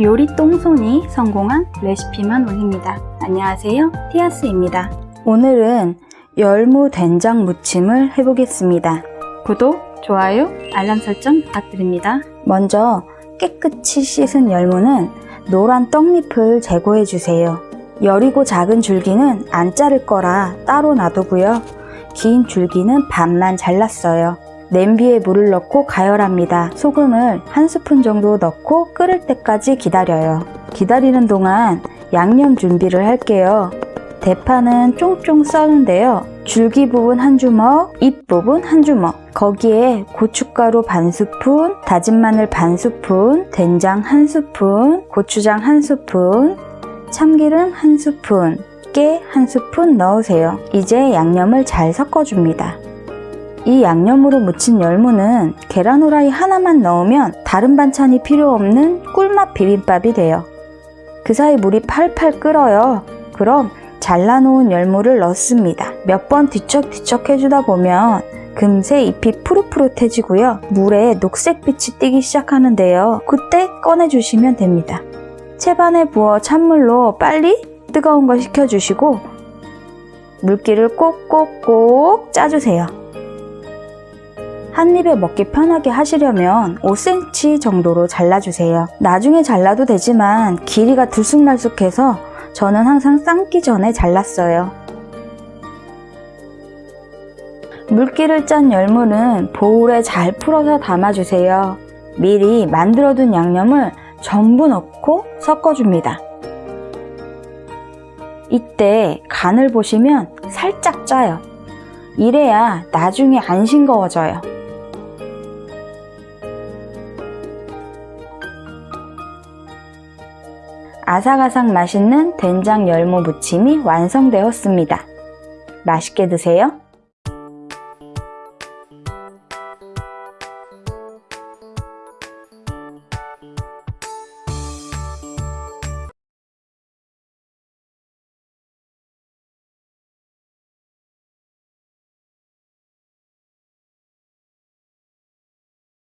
요리 똥손이 성공한 레시피만 올립니다. 안녕하세요. 티아스입니다. 오늘은 열무 된장 무침을 해보겠습니다. 구독, 좋아요, 알람 설정 부탁드립니다. 먼저 깨끗이 씻은 열무는 노란 떡잎을 제거해 주세요. 여리고 작은 줄기는 안 자를 거라 따로 놔두고요. 긴 줄기는 반만 잘랐어요. 냄비에 물을 넣고 가열합니다. 소금을 한 스푼 정도 넣고 끓을 때까지 기다려요. 기다리는 동안 양념 준비를 할게요. 대파는 쫑쫑 써는데요. 줄기 부분 한 주먹, 잎 부분 한 주먹. 거기에 고춧가루 반 스푼, 다진 마늘 반 스푼, 된장 한 스푼, 고추장 한 스푼, 참기름 한 스푼, 깨 한 스푼 넣으세요. 이제 양념을 잘 섞어줍니다. 이 양념으로 무친 열무는 계란 후라이 하나만 넣으면 다른 반찬이 필요 없는 꿀맛 비빔밥이 돼요. 그 사이 물이 팔팔 끓어요. 그럼 잘라놓은 열무를 넣습니다. 몇 번 뒤척뒤척 해주다 보면 금세 잎이 푸릇푸릇해지고요. 물에 녹색빛이 띄기 시작하는데요. 그때 꺼내주시면 됩니다. 채반에 부어 찬물로 빨리 뜨거운 거 식혀주시고 물기를 꼭꼭꼭 짜주세요. 한 입에 먹기 편하게 하시려면 5cm 정도로 잘라주세요. 나중에 잘라도 되지만 길이가 들쑥날쑥해서 저는 항상 삶기 전에 잘랐어요. 물기를 짠 열무는 보울에 잘 풀어서 담아주세요. 미리 만들어둔 양념을 전부 넣고 섞어줍니다. 이때 간을 보시면 살짝 짜요. 이래야 나중에 안 싱거워져요. 아삭아삭 맛있는 된장 열무 무침이 완성되었습니다. 맛있게 드세요.